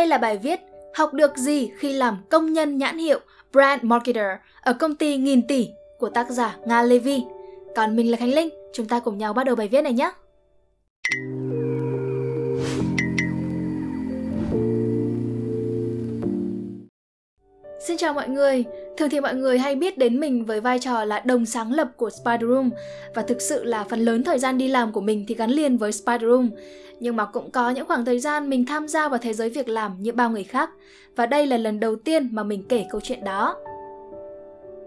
đây là bài viết Học được gì khi làm công nhân nhãn hiệu Brand Marketer ở công ty nghìn tỷ của tác giả Nga Levy. Còn mình là Khánh Linh, chúng ta cùng nhau bắt đầu bài viết này nhé. Xin chào mọi người, thường thì mọi người hay biết đến mình với vai trò là đồng sáng lập của Spider Room và thực sự là phần lớn thời gian đi làm của mình thì gắn liền với Spider Room. Nhưng mà cũng có những khoảng thời gian mình tham gia vào thế giới việc làm như bao người khác và đây là lần đầu tiên mà mình kể câu chuyện đó.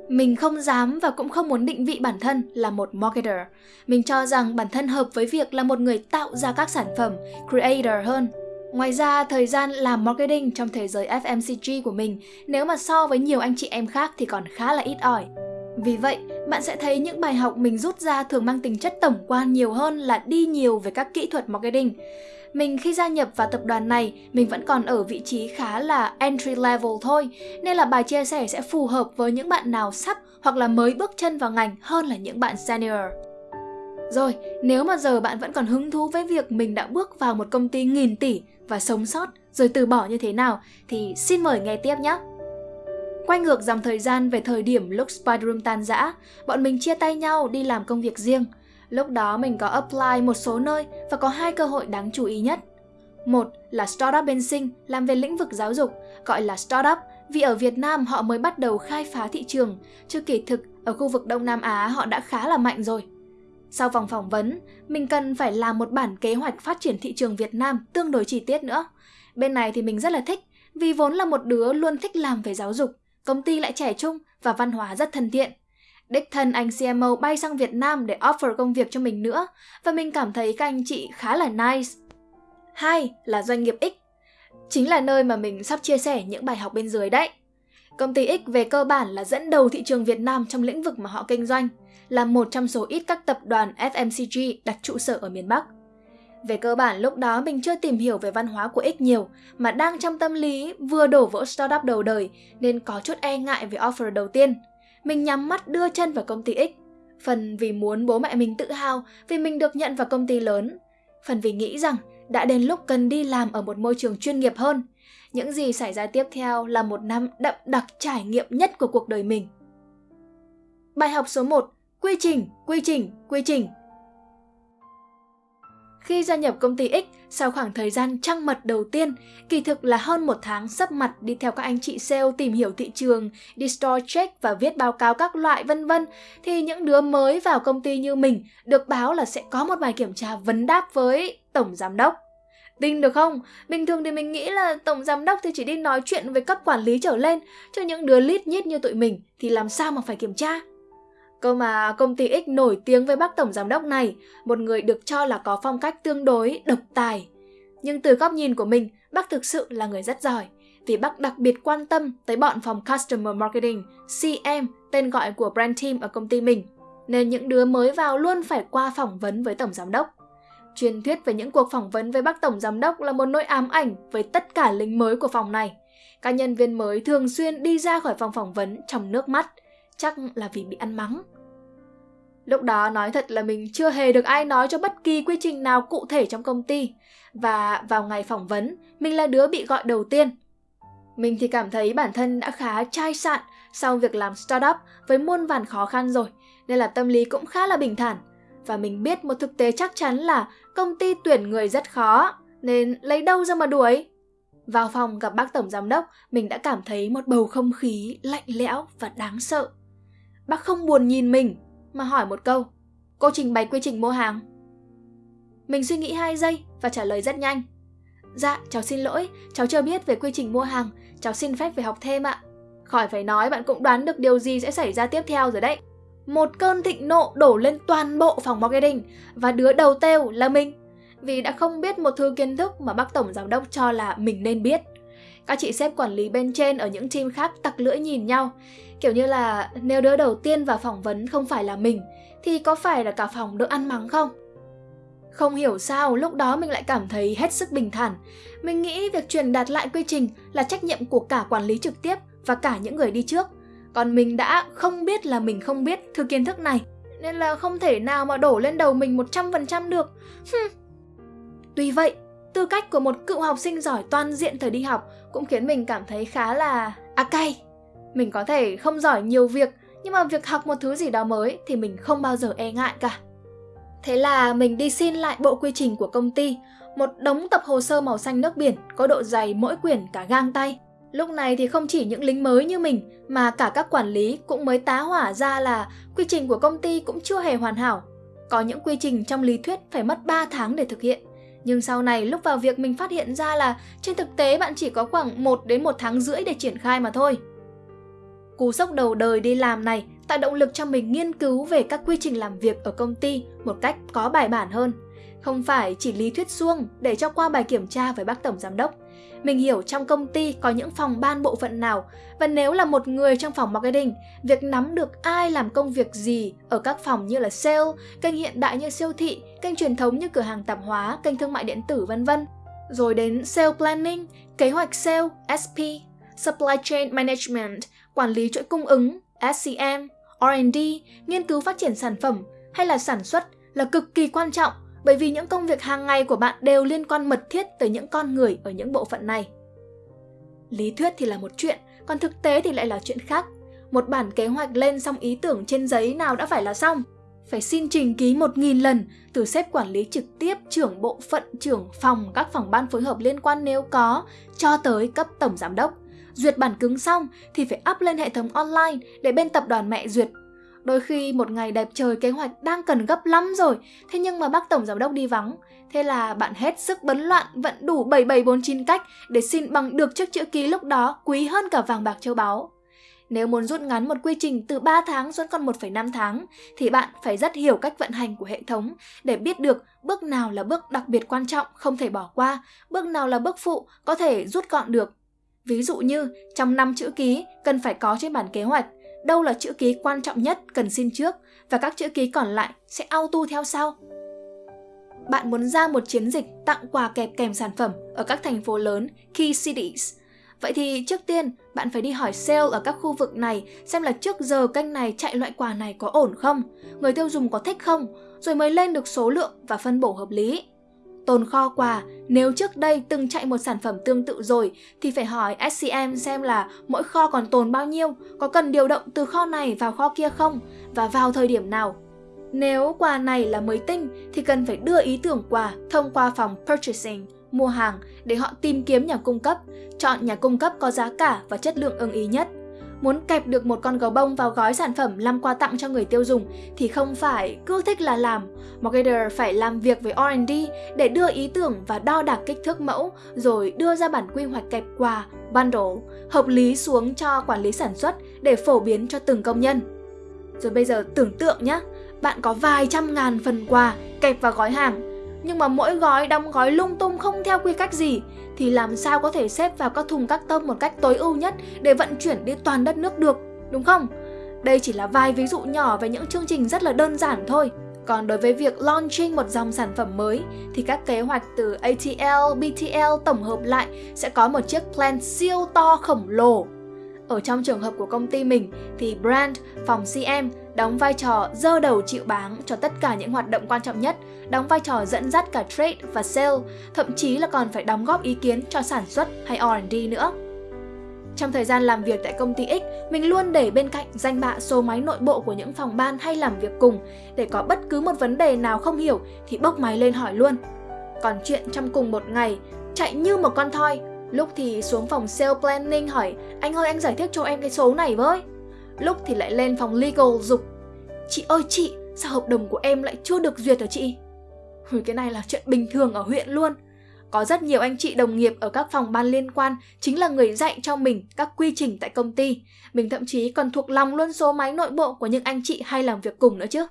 Mình không dám và cũng không muốn định vị bản thân là một marketer. Mình cho rằng bản thân hợp với việc là một người tạo ra các sản phẩm, creator hơn Ngoài ra, thời gian làm marketing trong thế giới FMCG của mình nếu mà so với nhiều anh chị em khác thì còn khá là ít ỏi. Vì vậy, bạn sẽ thấy những bài học mình rút ra thường mang tính chất tổng quan nhiều hơn là đi nhiều về các kỹ thuật marketing. Mình khi gia nhập vào tập đoàn này, mình vẫn còn ở vị trí khá là entry level thôi, nên là bài chia sẻ sẽ phù hợp với những bạn nào sắp hoặc là mới bước chân vào ngành hơn là những bạn senior. Rồi, nếu mà giờ bạn vẫn còn hứng thú với việc mình đã bước vào một công ty nghìn tỷ và sống sót rồi từ bỏ như thế nào thì xin mời nghe tiếp nhé. Quay ngược dòng thời gian về thời điểm lúc Spiderum tan rã, bọn mình chia tay nhau đi làm công việc riêng. Lúc đó mình có apply một số nơi và có hai cơ hội đáng chú ý nhất. Một là startup bên Sinh làm về lĩnh vực giáo dục, gọi là startup vì ở Việt Nam họ mới bắt đầu khai phá thị trường, chứ kỳ thực ở khu vực Đông Nam Á họ đã khá là mạnh rồi. Sau vòng phỏng vấn, mình cần phải làm một bản kế hoạch phát triển thị trường Việt Nam tương đối chi tiết nữa. Bên này thì mình rất là thích, vì vốn là một đứa luôn thích làm về giáo dục, công ty lại trẻ trung và văn hóa rất thân thiện. Đích thân anh CMO bay sang Việt Nam để offer công việc cho mình nữa và mình cảm thấy các anh chị khá là nice. Hai là doanh nghiệp X. Chính là nơi mà mình sắp chia sẻ những bài học bên dưới đấy. Công ty X về cơ bản là dẫn đầu thị trường Việt Nam trong lĩnh vực mà họ kinh doanh – là một trong số ít các tập đoàn FMCG đặt trụ sở ở miền Bắc. Về cơ bản, lúc đó mình chưa tìm hiểu về văn hóa của X nhiều, mà đang trong tâm lý vừa đổ vỡ startup đầu đời, nên có chút e ngại về offer đầu tiên. Mình nhắm mắt đưa chân vào công ty X. Phần vì muốn bố mẹ mình tự hào vì mình được nhận vào công ty lớn. Phần vì nghĩ rằng đã đến lúc cần đi làm ở một môi trường chuyên nghiệp hơn. Những gì xảy ra tiếp theo là một năm đậm đặc trải nghiệm nhất của cuộc đời mình. Bài học số 1 Quy trình, quy trình, quy trình. Khi gia nhập công ty X, sau khoảng thời gian trăng mật đầu tiên, kỳ thực là hơn một tháng sắp mặt đi theo các anh chị sale tìm hiểu thị trường, đi store check và viết báo cáo các loại vân vân, thì những đứa mới vào công ty như mình được báo là sẽ có một bài kiểm tra vấn đáp với tổng giám đốc. Tin được không? Bình thường thì mình nghĩ là tổng giám đốc thì chỉ đi nói chuyện với cấp quản lý trở lên, cho những đứa lít nhít như tụi mình thì làm sao mà phải kiểm tra. Cơ mà công ty X nổi tiếng với bác tổng giám đốc này, một người được cho là có phong cách tương đối độc tài. Nhưng từ góc nhìn của mình, bác thực sự là người rất giỏi, vì bác đặc biệt quan tâm tới bọn phòng Customer Marketing, CM, tên gọi của brand team ở công ty mình. Nên những đứa mới vào luôn phải qua phỏng vấn với tổng giám đốc. Truyền thuyết về những cuộc phỏng vấn với bác tổng giám đốc là một nỗi ám ảnh với tất cả lính mới của phòng này. Các nhân viên mới thường xuyên đi ra khỏi phòng phỏng vấn trong nước mắt, chắc là vì bị ăn mắng. Lúc đó nói thật là mình chưa hề được ai nói cho bất kỳ quy trình nào cụ thể trong công ty. Và vào ngày phỏng vấn, mình là đứa bị gọi đầu tiên. Mình thì cảm thấy bản thân đã khá chai sạn sau việc làm startup với muôn vàn khó khăn rồi, nên là tâm lý cũng khá là bình thản. Và mình biết một thực tế chắc chắn là công ty tuyển người rất khó, nên lấy đâu ra mà đuổi. Vào phòng gặp bác tổng giám đốc, mình đã cảm thấy một bầu không khí lạnh lẽo và đáng sợ. Bác không buồn nhìn mình, mà hỏi một câu. Cô trình bày quy trình mua hàng. Mình suy nghĩ 2 giây và trả lời rất nhanh. Dạ, cháu xin lỗi, cháu chưa biết về quy trình mua hàng, cháu xin phép về học thêm ạ. Khỏi phải nói bạn cũng đoán được điều gì sẽ xảy ra tiếp theo rồi đấy. Một cơn thịnh nộ đổ lên toàn bộ phòng marketing và đứa đầu têu là mình. Vì đã không biết một thứ kiến thức mà bác tổng giám đốc cho là mình nên biết. Các chị sếp quản lý bên trên ở những team khác tặc lưỡi nhìn nhau. Kiểu như là nếu đứa đầu tiên vào phỏng vấn không phải là mình, thì có phải là cả phòng được ăn mắng không? Không hiểu sao lúc đó mình lại cảm thấy hết sức bình thản. Mình nghĩ việc truyền đạt lại quy trình là trách nhiệm của cả quản lý trực tiếp và cả những người đi trước. Còn mình đã không biết là mình không biết thứ kiến thức này, nên là không thể nào mà đổ lên đầu mình 100% được. Tuy vậy, tư cách của một cựu học sinh giỏi toàn diện thời đi học cũng khiến mình cảm thấy khá là à cay. Mình có thể không giỏi nhiều việc, nhưng mà việc học một thứ gì đó mới thì mình không bao giờ e ngại cả. Thế là mình đi xin lại bộ quy trình của công ty, một đống tập hồ sơ màu xanh nước biển có độ dày mỗi quyển cả gang tay. Lúc này thì không chỉ những lính mới như mình, mà cả các quản lý cũng mới tá hỏa ra là quy trình của công ty cũng chưa hề hoàn hảo. Có những quy trình trong lý thuyết phải mất 3 tháng để thực hiện. Nhưng sau này lúc vào việc mình phát hiện ra là trên thực tế bạn chỉ có khoảng 1 đến 1 tháng rưỡi để triển khai mà thôi. Cú sốc đầu đời đi làm này tạo động lực cho mình nghiên cứu về các quy trình làm việc ở công ty một cách có bài bản hơn. Không phải chỉ lý thuyết suông để cho qua bài kiểm tra với bác tổng giám đốc. Mình hiểu trong công ty có những phòng ban bộ phận nào và nếu là một người trong phòng marketing, việc nắm được ai làm công việc gì ở các phòng như là sale, kênh hiện đại như siêu thị, kênh truyền thống như cửa hàng tạp hóa, kênh thương mại điện tử vân vân. Rồi đến sale planning, kế hoạch sale, SP, supply chain management, quản lý chuỗi cung ứng, SCM, R&D, nghiên cứu phát triển sản phẩm hay là sản xuất là cực kỳ quan trọng bởi vì những công việc hàng ngày của bạn đều liên quan mật thiết tới những con người ở những bộ phận này. Lý thuyết thì là một chuyện, còn thực tế thì lại là chuyện khác. Một bản kế hoạch lên xong ý tưởng trên giấy nào đã phải là xong. Phải xin trình ký một nghìn lần từ sếp quản lý trực tiếp, trưởng bộ phận, trưởng phòng, các phòng ban phối hợp liên quan nếu có, cho tới cấp tổng giám đốc. Duyệt bản cứng xong thì phải up lên hệ thống online để bên tập đoàn mẹ duyệt Đôi khi một ngày đẹp trời kế hoạch đang cần gấp lắm rồi, thế nhưng mà bác tổng giám đốc đi vắng. Thế là bạn hết sức bấn loạn vận đủ 7749 cách để xin bằng được chiếc chữ ký lúc đó quý hơn cả vàng bạc châu báu. Nếu muốn rút ngắn một quy trình từ 3 tháng xuống còn 1,5 tháng thì bạn phải rất hiểu cách vận hành của hệ thống để biết được bước nào là bước đặc biệt quan trọng không thể bỏ qua, bước nào là bước phụ có thể rút gọn được. Ví dụ như trong năm chữ ký cần phải có trên bản kế hoạch đâu là chữ ký quan trọng nhất cần xin trước và các chữ ký còn lại sẽ auto theo sau. Bạn muốn ra một chiến dịch tặng quà kẹp kèm sản phẩm ở các thành phố lớn, key cities. Vậy thì trước tiên, bạn phải đi hỏi sale ở các khu vực này xem là trước giờ kênh này chạy loại quà này có ổn không, người tiêu dùng có thích không, rồi mới lên được số lượng và phân bổ hợp lý. Tồn kho quà, nếu trước đây từng chạy một sản phẩm tương tự rồi thì phải hỏi SCM xem là mỗi kho còn tồn bao nhiêu, có cần điều động từ kho này vào kho kia không và vào thời điểm nào. Nếu quà này là mới tinh thì cần phải đưa ý tưởng quà thông qua phòng purchasing, mua hàng để họ tìm kiếm nhà cung cấp, chọn nhà cung cấp có giá cả và chất lượng ưng ý nhất. Muốn kẹp được một con gấu bông vào gói sản phẩm làm quà tặng cho người tiêu dùng thì không phải cứ thích là làm. Marketer phải làm việc với R&D để đưa ý tưởng và đo đạc kích thước mẫu rồi đưa ra bản quy hoạch kẹp quà, bundle, hợp lý xuống cho quản lý sản xuất để phổ biến cho từng công nhân. Rồi bây giờ tưởng tượng nhé, bạn có vài trăm ngàn phần quà kẹp vào gói hàng nhưng mà mỗi gói đóng gói lung tung không theo quy cách gì thì làm sao có thể xếp vào các thùng các tông một cách tối ưu nhất để vận chuyển đi toàn đất nước được, đúng không? Đây chỉ là vài ví dụ nhỏ về những chương trình rất là đơn giản thôi. Còn đối với việc launching một dòng sản phẩm mới thì các kế hoạch từ ATL, BTL tổng hợp lại sẽ có một chiếc plan siêu to khổng lồ. Ở trong trường hợp của công ty mình thì brand, phòng CM đóng vai trò dơ đầu chịu báng cho tất cả những hoạt động quan trọng nhất, đóng vai trò dẫn dắt cả trade và sale, thậm chí là còn phải đóng góp ý kiến cho sản xuất hay R&D nữa. Trong thời gian làm việc tại công ty X, mình luôn để bên cạnh danh bạ số máy nội bộ của những phòng ban hay làm việc cùng để có bất cứ một vấn đề nào không hiểu thì bốc máy lên hỏi luôn. Còn chuyện trong cùng một ngày, chạy như một con thoi, lúc thì xuống phòng sale planning hỏi anh ơi anh giải thích cho em cái số này với lúc thì lại lên phòng legal dục Chị ơi chị, sao hợp đồng của em lại chưa được duyệt hả chị? hồi cái này là chuyện bình thường ở huyện luôn. Có rất nhiều anh chị đồng nghiệp ở các phòng ban liên quan chính là người dạy cho mình các quy trình tại công ty. Mình thậm chí còn thuộc lòng luôn số máy nội bộ của những anh chị hay làm việc cùng nữa chứ.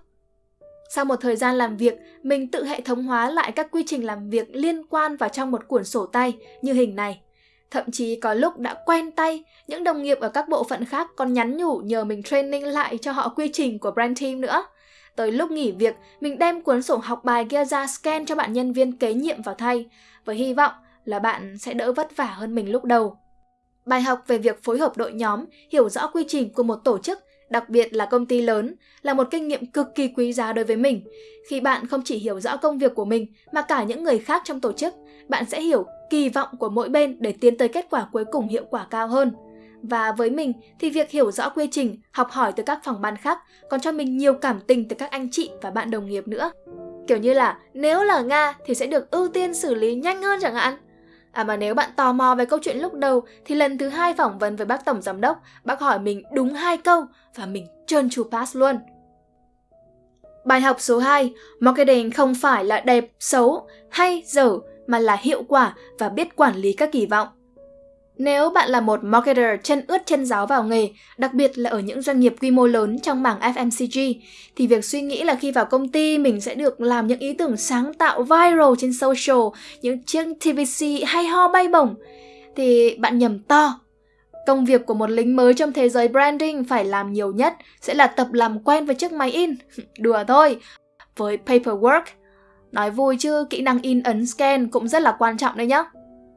Sau một thời gian làm việc, mình tự hệ thống hóa lại các quy trình làm việc liên quan vào trong một cuốn sổ tay như hình này. Thậm chí có lúc đã quen tay, những đồng nghiệp ở các bộ phận khác còn nhắn nhủ nhờ mình training lại cho họ quy trình của brand team nữa. Tới lúc nghỉ việc, mình đem cuốn sổ học bài kia ra scan cho bạn nhân viên kế nhiệm vào thay, với hy vọng là bạn sẽ đỡ vất vả hơn mình lúc đầu. Bài học về việc phối hợp đội nhóm, hiểu rõ quy trình của một tổ chức đặc biệt là công ty lớn, là một kinh nghiệm cực kỳ quý giá đối với mình. Khi bạn không chỉ hiểu rõ công việc của mình mà cả những người khác trong tổ chức, bạn sẽ hiểu kỳ vọng của mỗi bên để tiến tới kết quả cuối cùng hiệu quả cao hơn. Và với mình thì việc hiểu rõ quy trình, học hỏi từ các phòng ban khác còn cho mình nhiều cảm tình từ các anh chị và bạn đồng nghiệp nữa. Kiểu như là nếu là Nga thì sẽ được ưu tiên xử lý nhanh hơn chẳng hạn. À mà nếu bạn tò mò về câu chuyện lúc đầu thì lần thứ hai phỏng vấn với bác tổng giám đốc, bác hỏi mình đúng hai câu và mình trơn tru pass luôn. Bài học số 2, marketing không phải là đẹp, xấu hay dở mà là hiệu quả và biết quản lý các kỳ vọng. Nếu bạn là một marketer chân ướt chân giáo vào nghề, đặc biệt là ở những doanh nghiệp quy mô lớn trong mảng FMCG, thì việc suy nghĩ là khi vào công ty mình sẽ được làm những ý tưởng sáng tạo viral trên social, những chiếc TVC hay ho bay bổng, thì bạn nhầm to. Công việc của một lính mới trong thế giới branding phải làm nhiều nhất sẽ là tập làm quen với chiếc máy in. Đùa thôi. Với paperwork, nói vui chứ kỹ năng in ấn scan cũng rất là quan trọng đấy nhá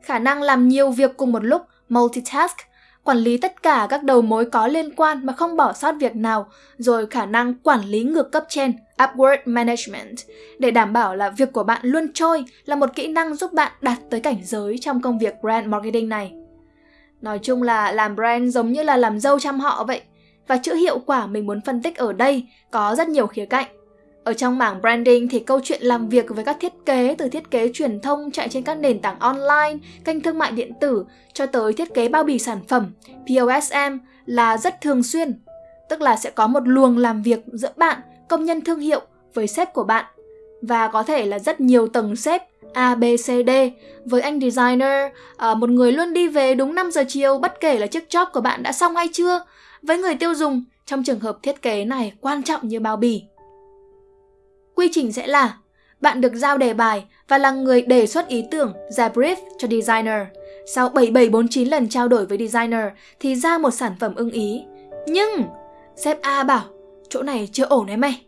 khả năng làm nhiều việc cùng một lúc, multitask, quản lý tất cả các đầu mối có liên quan mà không bỏ sót việc nào, rồi khả năng quản lý ngược cấp trên, upward management, để đảm bảo là việc của bạn luôn trôi là một kỹ năng giúp bạn đạt tới cảnh giới trong công việc brand marketing này. Nói chung là làm brand giống như là làm dâu chăm họ vậy, và chữ hiệu quả mình muốn phân tích ở đây có rất nhiều khía cạnh. Ở trong mảng branding thì câu chuyện làm việc với các thiết kế từ thiết kế truyền thông chạy trên các nền tảng online, kênh thương mại điện tử cho tới thiết kế bao bì sản phẩm, POSM là rất thường xuyên. Tức là sẽ có một luồng làm việc giữa bạn, công nhân thương hiệu với sếp của bạn và có thể là rất nhiều tầng sếp A, B, C, D với anh designer, ờ, một người luôn đi về đúng 5 giờ chiều bất kể là chiếc job của bạn đã xong hay chưa. Với người tiêu dùng, trong trường hợp thiết kế này quan trọng như bao bì. Quy trình sẽ là bạn được giao đề bài và là người đề xuất ý tưởng, ra brief cho designer. Sau 7749 lần trao đổi với designer thì ra một sản phẩm ưng ý. Nhưng sếp A bảo, chỗ này chưa ổn đấy mày.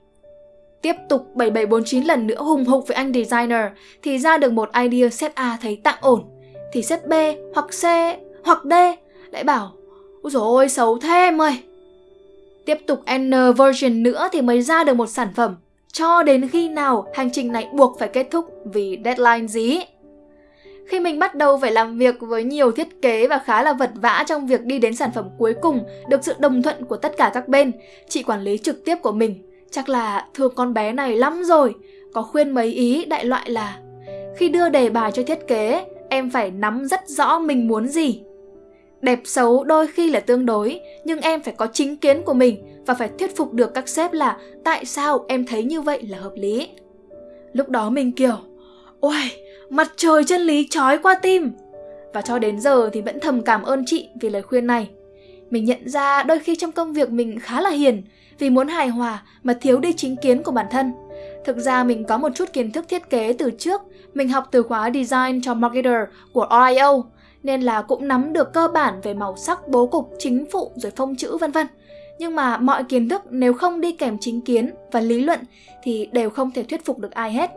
Tiếp tục 7749 lần nữa hùng hục với anh designer thì ra được một idea sếp A thấy tạm ổn. Thì sếp B hoặc C hoặc D lại bảo, Úi dồi ôi xấu thế em ơi. Tiếp tục N version nữa thì mới ra được một sản phẩm cho đến khi nào hành trình này buộc phải kết thúc vì deadline gì. Khi mình bắt đầu phải làm việc với nhiều thiết kế và khá là vật vã trong việc đi đến sản phẩm cuối cùng được sự đồng thuận của tất cả các bên, chị quản lý trực tiếp của mình chắc là thương con bé này lắm rồi, có khuyên mấy ý đại loại là khi đưa đề bài cho thiết kế, em phải nắm rất rõ mình muốn gì. Đẹp xấu đôi khi là tương đối, nhưng em phải có chính kiến của mình và phải thuyết phục được các sếp là tại sao em thấy như vậy là hợp lý. Lúc đó mình kiểu, ôi, mặt trời chân lý trói qua tim. Và cho đến giờ thì vẫn thầm cảm ơn chị vì lời khuyên này. Mình nhận ra đôi khi trong công việc mình khá là hiền vì muốn hài hòa mà thiếu đi chính kiến của bản thân. Thực ra mình có một chút kiến thức thiết kế từ trước, mình học từ khóa Design cho Marketer của RIO, nên là cũng nắm được cơ bản về màu sắc, bố cục, chính phụ rồi phông chữ vân vân. Nhưng mà mọi kiến thức nếu không đi kèm chính kiến và lý luận thì đều không thể thuyết phục được ai hết.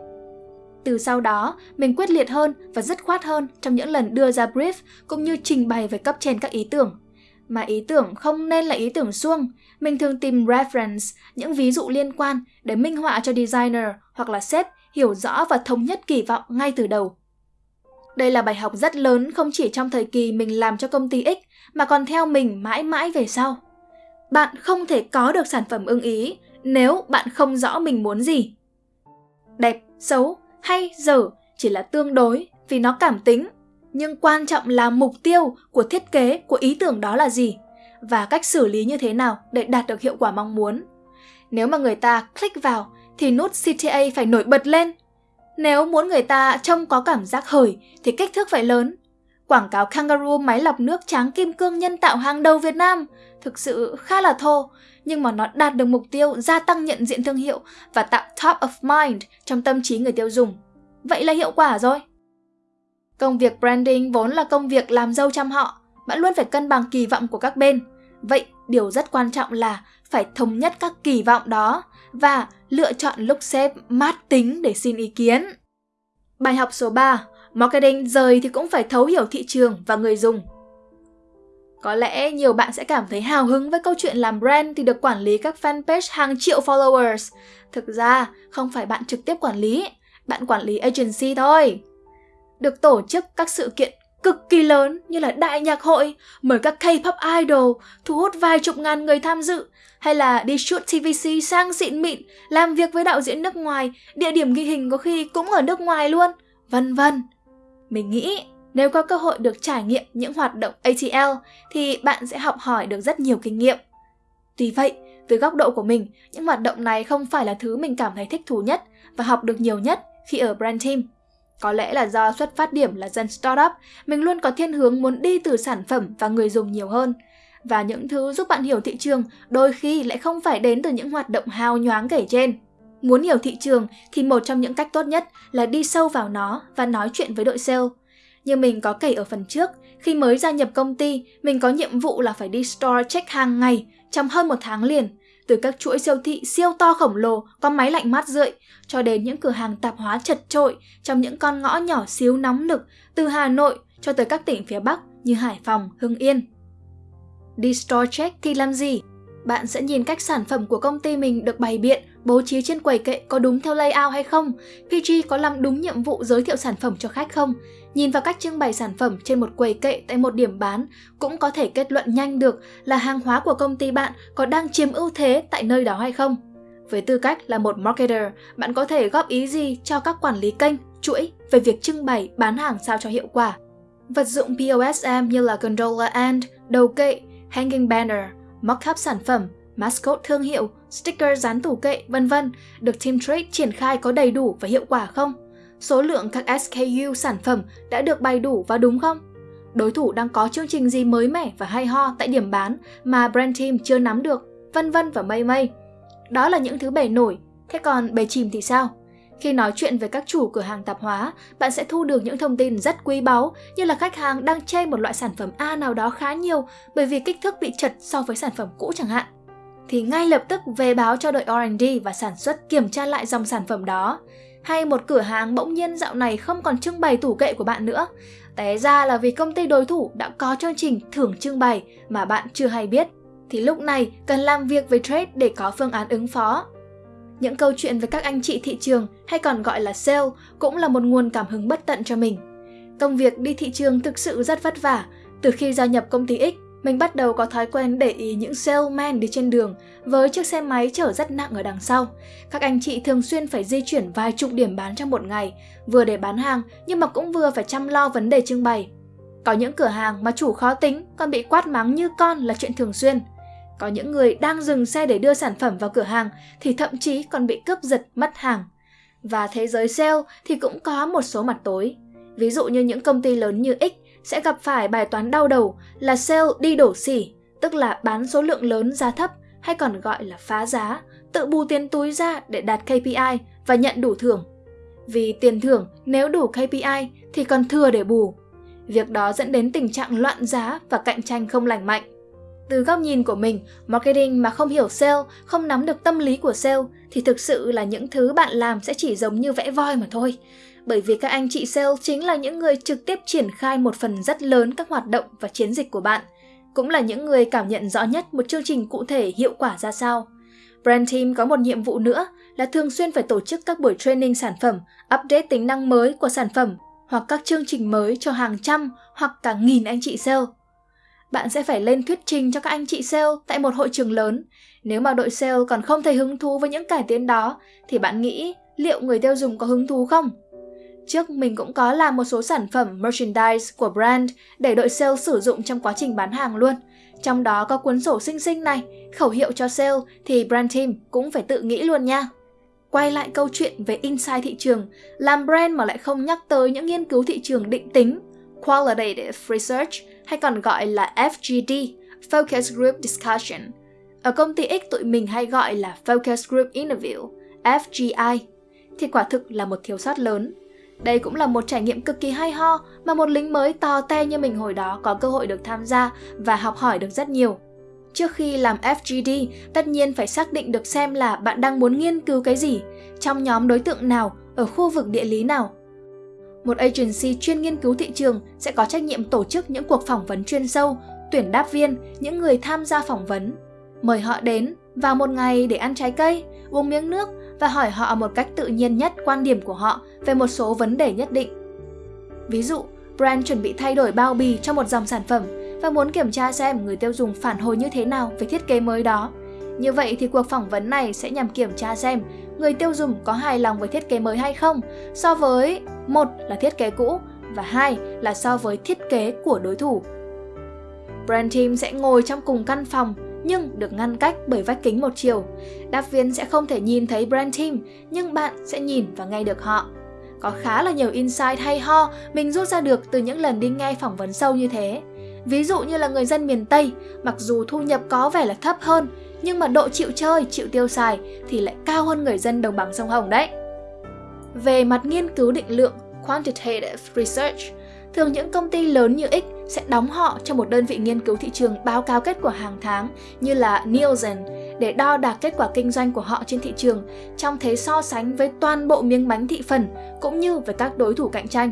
Từ sau đó, mình quyết liệt hơn và dứt khoát hơn trong những lần đưa ra brief cũng như trình bày với cấp trên các ý tưởng. Mà ý tưởng không nên là ý tưởng suông, mình thường tìm reference, những ví dụ liên quan để minh họa cho designer hoặc là sếp hiểu rõ và thống nhất kỳ vọng ngay từ đầu. Đây là bài học rất lớn không chỉ trong thời kỳ mình làm cho công ty X mà còn theo mình mãi mãi về sau. Bạn không thể có được sản phẩm ưng ý nếu bạn không rõ mình muốn gì. Đẹp, xấu hay dở chỉ là tương đối vì nó cảm tính, nhưng quan trọng là mục tiêu của thiết kế, của ý tưởng đó là gì và cách xử lý như thế nào để đạt được hiệu quả mong muốn. Nếu mà người ta click vào thì nút CTA phải nổi bật lên. Nếu muốn người ta trông có cảm giác hời thì kích thước phải lớn. Quảng cáo Kangaroo máy lọc nước tráng kim cương nhân tạo hàng đầu Việt Nam thực sự khá là thô, nhưng mà nó đạt được mục tiêu gia tăng nhận diện thương hiệu và tạo top of mind trong tâm trí người tiêu dùng. Vậy là hiệu quả rồi. Công việc branding vốn là công việc làm dâu chăm họ, bạn luôn phải cân bằng kỳ vọng của các bên. Vậy, điều rất quan trọng là phải thống nhất các kỳ vọng đó và lựa chọn lúc xếp mát tính để xin ý kiến. Bài học số 3, marketing rời thì cũng phải thấu hiểu thị trường và người dùng. Có lẽ nhiều bạn sẽ cảm thấy hào hứng với câu chuyện làm brand thì được quản lý các fanpage hàng triệu followers. Thực ra, không phải bạn trực tiếp quản lý, bạn quản lý agency thôi. Được tổ chức các sự kiện cực kỳ lớn như là đại nhạc hội, mời các K-pop idol, thu hút vài chục ngàn người tham dự, hay là đi shoot TVC sang xịn mịn, làm việc với đạo diễn nước ngoài, địa điểm ghi hình có khi cũng ở nước ngoài luôn, vân vân. Mình nghĩ nếu có cơ hội được trải nghiệm những hoạt động ATL thì bạn sẽ học hỏi được rất nhiều kinh nghiệm. Tuy vậy, từ góc độ của mình, những hoạt động này không phải là thứ mình cảm thấy thích thú nhất và học được nhiều nhất khi ở brand team. Có lẽ là do xuất phát điểm là dân startup, mình luôn có thiên hướng muốn đi từ sản phẩm và người dùng nhiều hơn. Và những thứ giúp bạn hiểu thị trường đôi khi lại không phải đến từ những hoạt động hào nhoáng kể trên. Muốn hiểu thị trường thì một trong những cách tốt nhất là đi sâu vào nó và nói chuyện với đội sale. Như mình có kể ở phần trước, khi mới gia nhập công ty, mình có nhiệm vụ là phải đi store check hàng ngày trong hơn một tháng liền. Từ các chuỗi siêu thị siêu to khổng lồ có máy lạnh mát rượi cho đến những cửa hàng tạp hóa chật trội trong những con ngõ nhỏ xíu nóng nực từ Hà Nội cho tới các tỉnh phía Bắc như Hải Phòng, Hưng Yên. Đi store check thì làm gì? Bạn sẽ nhìn cách sản phẩm của công ty mình được bày biện, bố trí trên quầy kệ có đúng theo layout hay không, PG có làm đúng nhiệm vụ giới thiệu sản phẩm cho khách không. Nhìn vào cách trưng bày sản phẩm trên một quầy kệ tại một điểm bán cũng có thể kết luận nhanh được là hàng hóa của công ty bạn có đang chiếm ưu thế tại nơi đó hay không. Với tư cách là một marketer, bạn có thể góp ý gì cho các quản lý kênh, chuỗi về việc trưng bày, bán hàng sao cho hiệu quả. Vật dụng POSM như là gondola and, đầu kệ, hanging banner, mock-up sản phẩm, mascot thương hiệu, sticker dán tủ kệ, vân vân được Team Trade triển khai có đầy đủ và hiệu quả không? Số lượng các SKU sản phẩm đã được bày đủ và đúng không? Đối thủ đang có chương trình gì mới mẻ và hay ho tại điểm bán mà brand team chưa nắm được, vân vân và mây mây. Đó là những thứ bề nổi, thế còn bề chìm thì sao? Khi nói chuyện với các chủ cửa hàng tạp hóa, bạn sẽ thu được những thông tin rất quý báu như là khách hàng đang chê một loại sản phẩm A nào đó khá nhiều bởi vì kích thước bị chật so với sản phẩm cũ chẳng hạn. Thì ngay lập tức về báo cho đội R&D và sản xuất kiểm tra lại dòng sản phẩm đó. Hay một cửa hàng bỗng nhiên dạo này không còn trưng bày tủ kệ của bạn nữa. Té ra là vì công ty đối thủ đã có chương trình thưởng trưng bày mà bạn chưa hay biết. Thì lúc này cần làm việc với trade để có phương án ứng phó. Những câu chuyện với các anh chị thị trường hay còn gọi là sale cũng là một nguồn cảm hứng bất tận cho mình. Công việc đi thị trường thực sự rất vất vả. Từ khi gia nhập công ty X, mình bắt đầu có thói quen để ý những salesman đi trên đường với chiếc xe máy chở rất nặng ở đằng sau. Các anh chị thường xuyên phải di chuyển vài chục điểm bán trong một ngày, vừa để bán hàng nhưng mà cũng vừa phải chăm lo vấn đề trưng bày. Có những cửa hàng mà chủ khó tính còn bị quát mắng như con là chuyện thường xuyên. Có những người đang dừng xe để đưa sản phẩm vào cửa hàng thì thậm chí còn bị cướp giật mất hàng. Và thế giới sale thì cũng có một số mặt tối. Ví dụ như những công ty lớn như X sẽ gặp phải bài toán đau đầu là sale đi đổ xỉ, tức là bán số lượng lớn giá thấp hay còn gọi là phá giá, tự bù tiền túi ra để đạt KPI và nhận đủ thưởng. Vì tiền thưởng nếu đủ KPI thì còn thừa để bù. Việc đó dẫn đến tình trạng loạn giá và cạnh tranh không lành mạnh. Từ góc nhìn của mình, marketing mà không hiểu sale, không nắm được tâm lý của sale thì thực sự là những thứ bạn làm sẽ chỉ giống như vẽ voi mà thôi. Bởi vì các anh chị sale chính là những người trực tiếp triển khai một phần rất lớn các hoạt động và chiến dịch của bạn, cũng là những người cảm nhận rõ nhất một chương trình cụ thể hiệu quả ra sao. Brand team có một nhiệm vụ nữa là thường xuyên phải tổ chức các buổi training sản phẩm, update tính năng mới của sản phẩm hoặc các chương trình mới cho hàng trăm hoặc cả nghìn anh chị sale bạn sẽ phải lên thuyết trình cho các anh chị sale tại một hội trường lớn. Nếu mà đội sale còn không thấy hứng thú với những cải tiến đó, thì bạn nghĩ liệu người tiêu dùng có hứng thú không? Trước mình cũng có làm một số sản phẩm merchandise của brand để đội sale sử dụng trong quá trình bán hàng luôn. Trong đó có cuốn sổ xinh xinh này, khẩu hiệu cho sale thì brand team cũng phải tự nghĩ luôn nha. Quay lại câu chuyện về insight thị trường, làm brand mà lại không nhắc tới những nghiên cứu thị trường định tính, qualitative research hay còn gọi là FGD, Focus Group Discussion. Ở công ty X tụi mình hay gọi là Focus Group Interview, FGI, thì quả thực là một thiếu sót lớn. Đây cũng là một trải nghiệm cực kỳ hay ho mà một lính mới to te như mình hồi đó có cơ hội được tham gia và học hỏi được rất nhiều. Trước khi làm FGD, tất nhiên phải xác định được xem là bạn đang muốn nghiên cứu cái gì, trong nhóm đối tượng nào, ở khu vực địa lý nào một agency chuyên nghiên cứu thị trường sẽ có trách nhiệm tổ chức những cuộc phỏng vấn chuyên sâu, tuyển đáp viên, những người tham gia phỏng vấn. Mời họ đến vào một ngày để ăn trái cây, uống miếng nước và hỏi họ một cách tự nhiên nhất quan điểm của họ về một số vấn đề nhất định. Ví dụ, brand chuẩn bị thay đổi bao bì cho một dòng sản phẩm và muốn kiểm tra xem người tiêu dùng phản hồi như thế nào về thiết kế mới đó. Như vậy thì cuộc phỏng vấn này sẽ nhằm kiểm tra xem người tiêu dùng có hài lòng với thiết kế mới hay không so với một là thiết kế cũ và hai là so với thiết kế của đối thủ. Brand team sẽ ngồi trong cùng căn phòng nhưng được ngăn cách bởi vách kính một chiều. Đáp viên sẽ không thể nhìn thấy brand team nhưng bạn sẽ nhìn và nghe được họ. Có khá là nhiều insight hay ho mình rút ra được từ những lần đi nghe phỏng vấn sâu như thế. Ví dụ như là người dân miền Tây, mặc dù thu nhập có vẻ là thấp hơn, nhưng mà độ chịu chơi, chịu tiêu xài thì lại cao hơn người dân đồng bằng sông Hồng đấy. Về mặt nghiên cứu định lượng, quantitative research, thường những công ty lớn như X sẽ đóng họ cho một đơn vị nghiên cứu thị trường báo cáo kết quả hàng tháng như là Nielsen để đo đạc kết quả kinh doanh của họ trên thị trường trong thế so sánh với toàn bộ miếng bánh thị phần cũng như với các đối thủ cạnh tranh.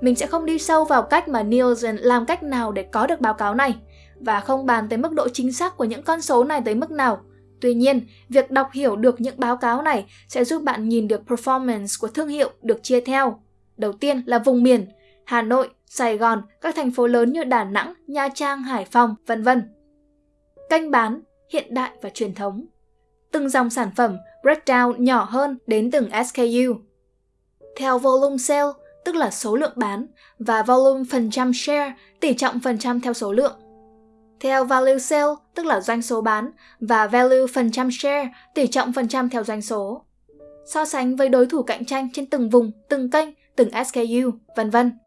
Mình sẽ không đi sâu vào cách mà Nielsen làm cách nào để có được báo cáo này và không bàn tới mức độ chính xác của những con số này tới mức nào. Tuy nhiên, việc đọc hiểu được những báo cáo này sẽ giúp bạn nhìn được performance của thương hiệu được chia theo. Đầu tiên là vùng miền, Hà Nội, Sài Gòn, các thành phố lớn như Đà Nẵng, Nha Trang, Hải Phòng, vân vân. Kênh bán, hiện đại và truyền thống. Từng dòng sản phẩm breakdown nhỏ hơn đến từng SKU. Theo volume sale, tức là số lượng bán, và volume phần trăm share, tỷ trọng phần trăm theo số lượng. Theo value sale, tức là doanh số bán, và value phần trăm share, tỷ trọng phần trăm theo doanh số. So sánh với đối thủ cạnh tranh trên từng vùng, từng kênh, từng SKU, vân vân.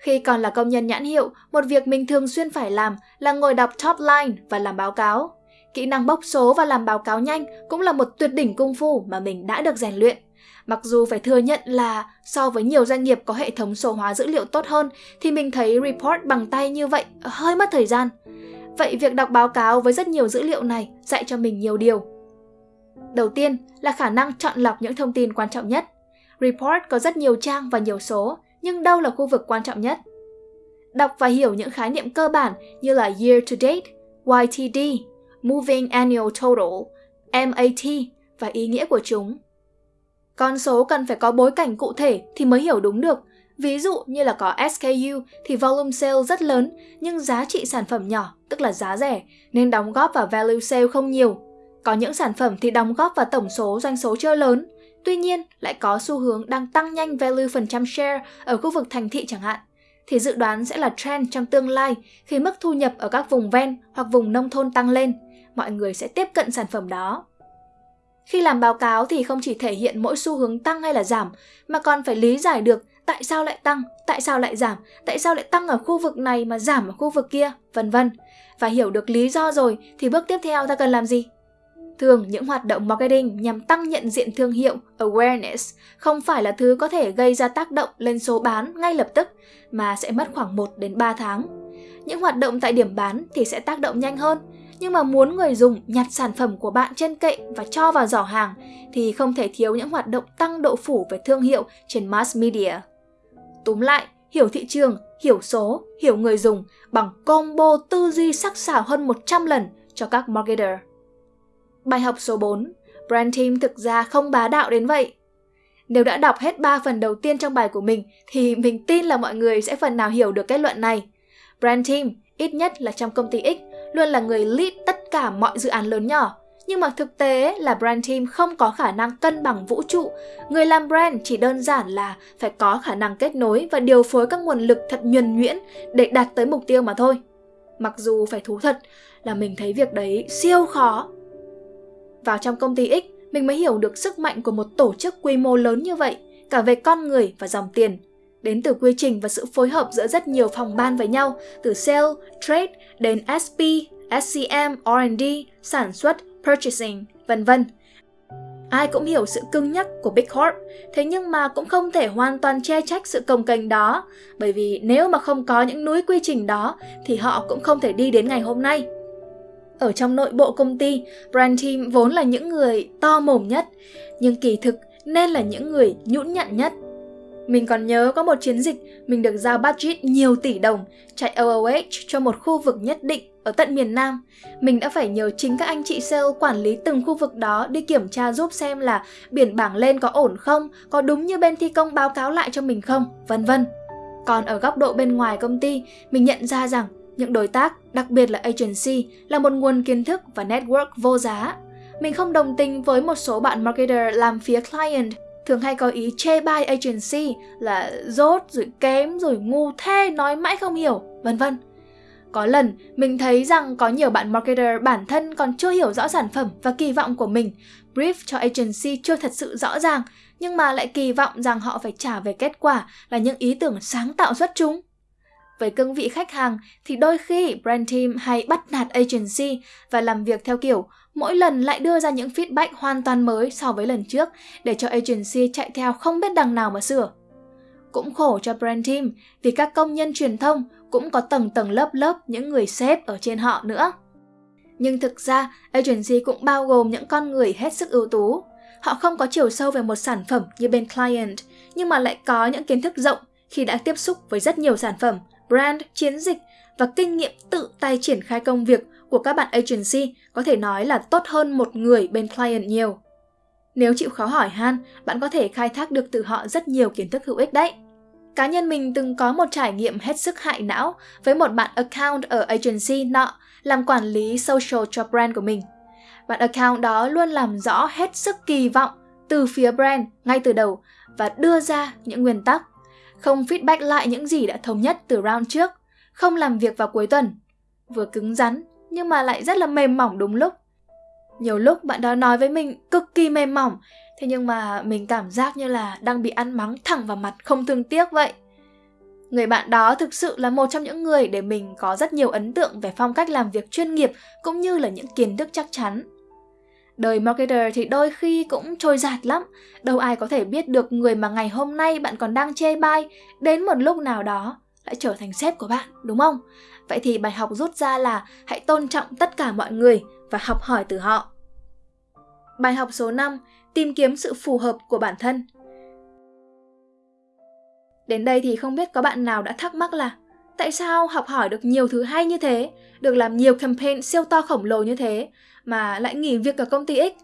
Khi còn là công nhân nhãn hiệu, một việc mình thường xuyên phải làm là ngồi đọc top line và làm báo cáo. Kỹ năng bốc số và làm báo cáo nhanh cũng là một tuyệt đỉnh công phu mà mình đã được rèn luyện. Mặc dù phải thừa nhận là so với nhiều doanh nghiệp có hệ thống số hóa dữ liệu tốt hơn thì mình thấy report bằng tay như vậy hơi mất thời gian. Vậy việc đọc báo cáo với rất nhiều dữ liệu này dạy cho mình nhiều điều. Đầu tiên là khả năng chọn lọc những thông tin quan trọng nhất. Report có rất nhiều trang và nhiều số, nhưng đâu là khu vực quan trọng nhất? Đọc và hiểu những khái niệm cơ bản như là Year to Date, YTD, Moving Annual Total, MAT và ý nghĩa của chúng. Con số cần phải có bối cảnh cụ thể thì mới hiểu đúng được. Ví dụ như là có SKU thì volume sale rất lớn nhưng giá trị sản phẩm nhỏ, tức là giá rẻ, nên đóng góp vào value sale không nhiều. Có những sản phẩm thì đóng góp vào tổng số doanh số chưa lớn, Tuy nhiên, lại có xu hướng đang tăng nhanh value phần trăm share ở khu vực thành thị chẳng hạn, thì dự đoán sẽ là trend trong tương lai khi mức thu nhập ở các vùng ven hoặc vùng nông thôn tăng lên, mọi người sẽ tiếp cận sản phẩm đó. Khi làm báo cáo thì không chỉ thể hiện mỗi xu hướng tăng hay là giảm, mà còn phải lý giải được tại sao lại tăng, tại sao lại giảm, tại sao lại tăng ở khu vực này mà giảm ở khu vực kia, vân vân. Và hiểu được lý do rồi thì bước tiếp theo ta cần làm gì? Thường những hoạt động marketing nhằm tăng nhận diện thương hiệu awareness không phải là thứ có thể gây ra tác động lên số bán ngay lập tức mà sẽ mất khoảng 1 đến 3 tháng. Những hoạt động tại điểm bán thì sẽ tác động nhanh hơn, nhưng mà muốn người dùng nhặt sản phẩm của bạn trên kệ và cho vào giỏ hàng thì không thể thiếu những hoạt động tăng độ phủ về thương hiệu trên mass media. Túm lại, hiểu thị trường, hiểu số, hiểu người dùng bằng combo tư duy sắc sảo hơn 100 lần cho các marketer. Bài học số 4, Brand Team thực ra không bá đạo đến vậy. Nếu đã đọc hết 3 phần đầu tiên trong bài của mình thì mình tin là mọi người sẽ phần nào hiểu được kết luận này. Brand Team, ít nhất là trong công ty X, luôn là người lead tất cả mọi dự án lớn nhỏ. Nhưng mà thực tế là brand team không có khả năng cân bằng vũ trụ. Người làm brand chỉ đơn giản là phải có khả năng kết nối và điều phối các nguồn lực thật nhuần nhuyễn để đạt tới mục tiêu mà thôi. Mặc dù phải thú thật là mình thấy việc đấy siêu khó vào trong công ty X, mình mới hiểu được sức mạnh của một tổ chức quy mô lớn như vậy, cả về con người và dòng tiền. Đến từ quy trình và sự phối hợp giữa rất nhiều phòng ban với nhau, từ sale, trade đến SP, SCM, R&D, sản xuất, purchasing, vân vân. Ai cũng hiểu sự cứng nhắc của Big Corp, thế nhưng mà cũng không thể hoàn toàn che trách sự công kênh đó, bởi vì nếu mà không có những núi quy trình đó thì họ cũng không thể đi đến ngày hôm nay. Ở trong nội bộ công ty, brand team vốn là những người to mồm nhất, nhưng kỳ thực nên là những người nhũn nhặn nhất. Mình còn nhớ có một chiến dịch mình được giao budget nhiều tỷ đồng chạy OOH cho một khu vực nhất định ở tận miền Nam. Mình đã phải nhờ chính các anh chị sale quản lý từng khu vực đó đi kiểm tra giúp xem là biển bảng lên có ổn không, có đúng như bên thi công báo cáo lại cho mình không, vân vân. Còn ở góc độ bên ngoài công ty, mình nhận ra rằng những đối tác, đặc biệt là agency, là một nguồn kiến thức và network vô giá. Mình không đồng tình với một số bạn marketer làm phía client thường hay có ý chê bai agency là dốt rồi kém rồi ngu thế nói mãi không hiểu, vân vân. Có lần mình thấy rằng có nhiều bạn marketer bản thân còn chưa hiểu rõ sản phẩm và kỳ vọng của mình, brief cho agency chưa thật sự rõ ràng, nhưng mà lại kỳ vọng rằng họ phải trả về kết quả là những ý tưởng sáng tạo xuất chúng. Với cương vị khách hàng thì đôi khi brand team hay bắt nạt agency và làm việc theo kiểu mỗi lần lại đưa ra những feedback hoàn toàn mới so với lần trước để cho agency chạy theo không biết đằng nào mà sửa. Cũng khổ cho brand team vì các công nhân truyền thông cũng có tầng tầng lớp lớp những người sếp ở trên họ nữa. Nhưng thực ra, agency cũng bao gồm những con người hết sức ưu tú. Họ không có chiều sâu về một sản phẩm như bên client, nhưng mà lại có những kiến thức rộng khi đã tiếp xúc với rất nhiều sản phẩm, brand, chiến dịch và kinh nghiệm tự tay triển khai công việc của các bạn agency có thể nói là tốt hơn một người bên client nhiều. Nếu chịu khó hỏi han, bạn có thể khai thác được từ họ rất nhiều kiến thức hữu ích đấy. Cá nhân mình từng có một trải nghiệm hết sức hại não với một bạn account ở agency nọ làm quản lý social cho brand của mình. Bạn account đó luôn làm rõ hết sức kỳ vọng từ phía brand ngay từ đầu và đưa ra những nguyên tắc, không feedback lại những gì đã thống nhất từ round trước, không làm việc vào cuối tuần. Vừa cứng rắn nhưng mà lại rất là mềm mỏng đúng lúc. Nhiều lúc bạn đó nói với mình cực kỳ mềm mỏng, thế nhưng mà mình cảm giác như là đang bị ăn mắng thẳng vào mặt không thương tiếc vậy. Người bạn đó thực sự là một trong những người để mình có rất nhiều ấn tượng về phong cách làm việc chuyên nghiệp cũng như là những kiến thức chắc chắn. Đời marketer thì đôi khi cũng trôi giạt lắm, đâu ai có thể biết được người mà ngày hôm nay bạn còn đang chê bai đến một lúc nào đó lại trở thành sếp của bạn, đúng không? Vậy thì bài học rút ra là hãy tôn trọng tất cả mọi người và học hỏi từ họ. Bài học số 5, tìm kiếm sự phù hợp của bản thân. Đến đây thì không biết có bạn nào đã thắc mắc là tại sao học hỏi được nhiều thứ hay như thế, được làm nhiều campaign siêu to khổng lồ như thế mà lại nghỉ việc ở công ty X?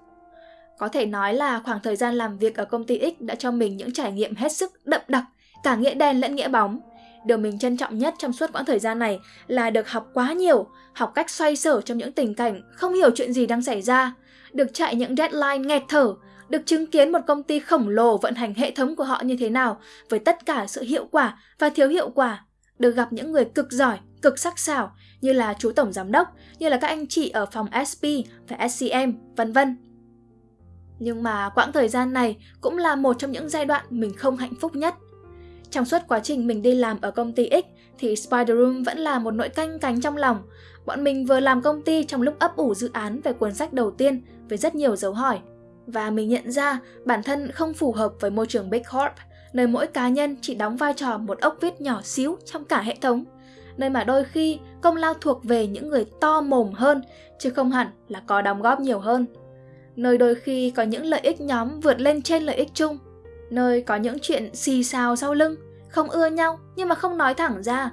Có thể nói là khoảng thời gian làm việc ở công ty X đã cho mình những trải nghiệm hết sức đậm đặc, cả nghĩa đen lẫn nghĩa bóng. Điều mình trân trọng nhất trong suốt quãng thời gian này là được học quá nhiều, học cách xoay sở trong những tình cảnh không hiểu chuyện gì đang xảy ra, được chạy những deadline nghẹt thở, được chứng kiến một công ty khổng lồ vận hành hệ thống của họ như thế nào với tất cả sự hiệu quả và thiếu hiệu quả, được gặp những người cực giỏi, cực sắc sảo như là chú tổng giám đốc, như là các anh chị ở phòng SP và SCM, vân vân. Nhưng mà quãng thời gian này cũng là một trong những giai đoạn mình không hạnh phúc nhất. Trong suốt quá trình mình đi làm ở công ty X thì Spider Room vẫn là một nỗi canh cánh trong lòng. Bọn mình vừa làm công ty trong lúc ấp ủ dự án về cuốn sách đầu tiên với rất nhiều dấu hỏi. Và mình nhận ra bản thân không phù hợp với môi trường Big Corp, nơi mỗi cá nhân chỉ đóng vai trò một ốc vít nhỏ xíu trong cả hệ thống. Nơi mà đôi khi công lao thuộc về những người to mồm hơn, chứ không hẳn là có đóng góp nhiều hơn. Nơi đôi khi có những lợi ích nhóm vượt lên trên lợi ích chung. Nơi có những chuyện xì xào sau lưng, không ưa nhau nhưng mà không nói thẳng ra.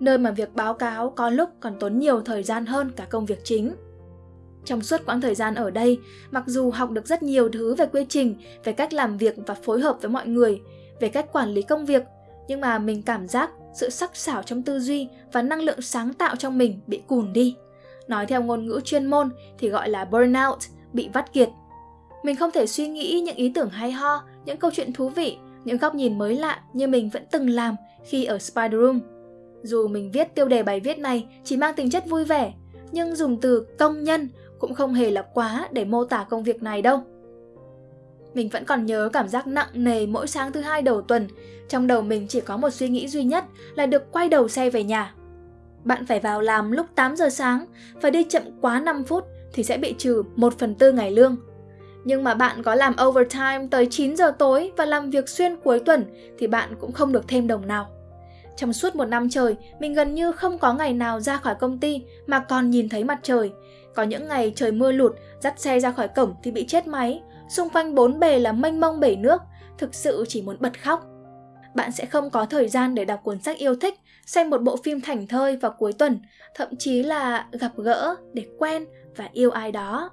Nơi mà việc báo cáo có lúc còn tốn nhiều thời gian hơn cả công việc chính. Trong suốt quãng thời gian ở đây, mặc dù học được rất nhiều thứ về quy trình, về cách làm việc và phối hợp với mọi người, về cách quản lý công việc, nhưng mà mình cảm giác sự sắc sảo trong tư duy và năng lượng sáng tạo trong mình bị cùn đi. Nói theo ngôn ngữ chuyên môn thì gọi là burnout, bị vắt kiệt. Mình không thể suy nghĩ những ý tưởng hay ho, những câu chuyện thú vị, những góc nhìn mới lạ như mình vẫn từng làm khi ở Spider Room. Dù mình viết tiêu đề bài viết này chỉ mang tính chất vui vẻ, nhưng dùng từ công nhân cũng không hề là quá để mô tả công việc này đâu. Mình vẫn còn nhớ cảm giác nặng nề mỗi sáng thứ hai đầu tuần, trong đầu mình chỉ có một suy nghĩ duy nhất là được quay đầu xe về nhà. Bạn phải vào làm lúc 8 giờ sáng, và đi chậm quá 5 phút thì sẽ bị trừ 1 phần tư ngày lương. Nhưng mà bạn có làm overtime tới 9 giờ tối và làm việc xuyên cuối tuần thì bạn cũng không được thêm đồng nào. Trong suốt một năm trời, mình gần như không có ngày nào ra khỏi công ty mà còn nhìn thấy mặt trời. Có những ngày trời mưa lụt, dắt xe ra khỏi cổng thì bị chết máy, xung quanh bốn bề là mênh mông bể nước, thực sự chỉ muốn bật khóc. bạn sẽ không có thời gian để đọc cuốn sách yêu thích, xem một bộ phim thành thơi vào cuối tuần, thậm chí là gặp gỡ để quen và yêu ai đó.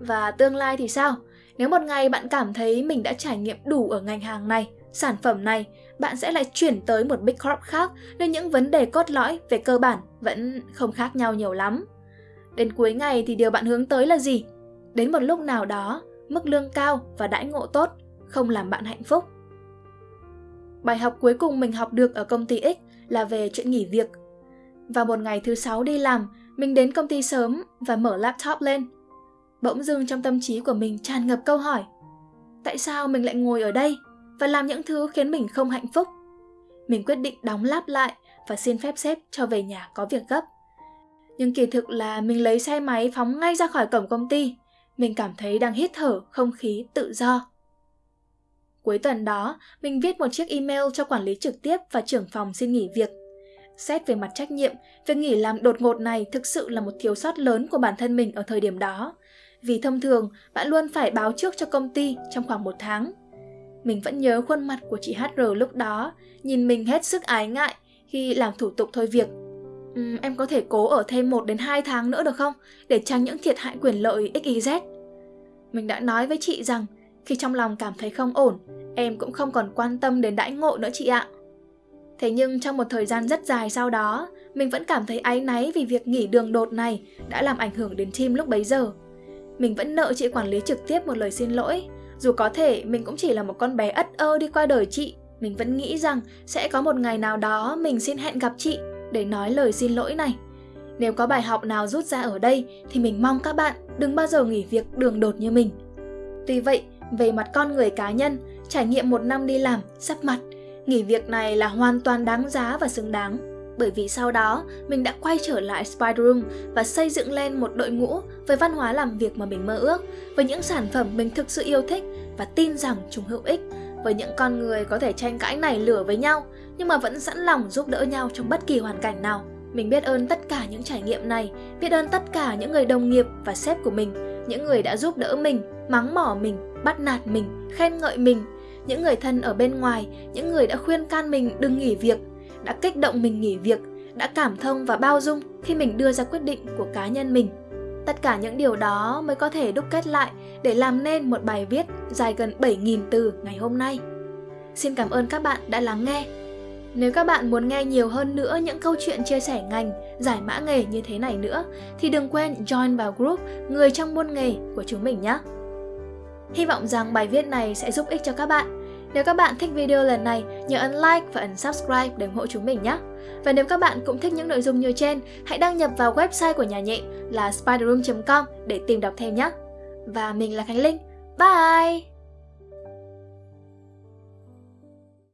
Và tương lai thì sao? Nếu một ngày bạn cảm thấy mình đã trải nghiệm đủ ở ngành hàng này, sản phẩm này, bạn sẽ lại chuyển tới một Big Corp khác Nên những vấn đề cốt lõi về cơ bản vẫn không khác nhau nhiều lắm. Đến cuối ngày thì điều bạn hướng tới là gì? Đến một lúc nào đó, mức lương cao và đãi ngộ tốt không làm bạn hạnh phúc. Bài học cuối cùng mình học được ở công ty X là về chuyện nghỉ việc. Vào một ngày thứ sáu đi làm, mình đến công ty sớm và mở laptop lên. Bỗng dưng trong tâm trí của mình tràn ngập câu hỏi. Tại sao mình lại ngồi ở đây và làm những thứ khiến mình không hạnh phúc? Mình quyết định đóng lap lại và xin phép sếp cho về nhà có việc gấp. Nhưng kỳ thực là mình lấy xe máy phóng ngay ra khỏi cổng công ty. Mình cảm thấy đang hít thở không khí tự do. Cuối tuần đó, mình viết một chiếc email cho quản lý trực tiếp và trưởng phòng xin nghỉ việc. Xét về mặt trách nhiệm, việc nghỉ làm đột ngột này thực sự là một thiếu sót lớn của bản thân mình ở thời điểm đó. Vì thông thường, bạn luôn phải báo trước cho công ty trong khoảng một tháng. Mình vẫn nhớ khuôn mặt của chị HR lúc đó, nhìn mình hết sức ái ngại khi làm thủ tục thôi việc. Uhm, em có thể cố ở thêm 1 đến 2 tháng nữa được không? Để tránh những thiệt hại quyền lợi XYZ. Mình đã nói với chị rằng khi trong lòng cảm thấy không ổn, em cũng không còn quan tâm đến đãi ngộ nữa chị ạ. Thế nhưng trong một thời gian rất dài sau đó, mình vẫn cảm thấy áy náy vì việc nghỉ đường đột này đã làm ảnh hưởng đến team lúc bấy giờ. Mình vẫn nợ chị quản lý trực tiếp một lời xin lỗi. Dù có thể mình cũng chỉ là một con bé ất ơ đi qua đời chị, mình vẫn nghĩ rằng sẽ có một ngày nào đó mình xin hẹn gặp chị để nói lời xin lỗi này. Nếu có bài học nào rút ra ở đây thì mình mong các bạn đừng bao giờ nghỉ việc đường đột như mình. Tuy vậy, về mặt con người cá nhân, trải nghiệm một năm đi làm, sắp mặt, nghỉ việc này là hoàn toàn đáng giá và xứng đáng. Bởi vì sau đó, mình đã quay trở lại Spider Room và xây dựng lên một đội ngũ với văn hóa làm việc mà mình mơ ước, với những sản phẩm mình thực sự yêu thích và tin rằng chúng hữu ích, với những con người có thể tranh cãi nảy lửa với nhau, nhưng mà vẫn sẵn lòng giúp đỡ nhau trong bất kỳ hoàn cảnh nào. Mình biết ơn tất cả những trải nghiệm này, biết ơn tất cả những người đồng nghiệp và sếp của mình, những người đã giúp đỡ mình, mắng mỏ mình, bắt nạt mình, khen ngợi mình, những người thân ở bên ngoài, những người đã khuyên can mình đừng nghỉ việc, đã kích động mình nghỉ việc, đã cảm thông và bao dung khi mình đưa ra quyết định của cá nhân mình. Tất cả những điều đó mới có thể đúc kết lại để làm nên một bài viết dài gần 7.000 từ ngày hôm nay. Xin cảm ơn các bạn đã lắng nghe. Nếu các bạn muốn nghe nhiều hơn nữa những câu chuyện chia sẻ ngành, giải mã nghề như thế này nữa, thì đừng quên join vào group Người trong môn nghề của chúng mình nhé. Hy vọng rằng bài viết này sẽ giúp ích cho các bạn. Nếu các bạn thích video lần này, nhớ ấn like và ấn subscribe để ủng hộ chúng mình nhé. Và nếu các bạn cũng thích những nội dung như trên, hãy đăng nhập vào website của nhà nhện là spiderroom.com để tìm đọc thêm nhé. Và mình là Khánh Linh. Bye!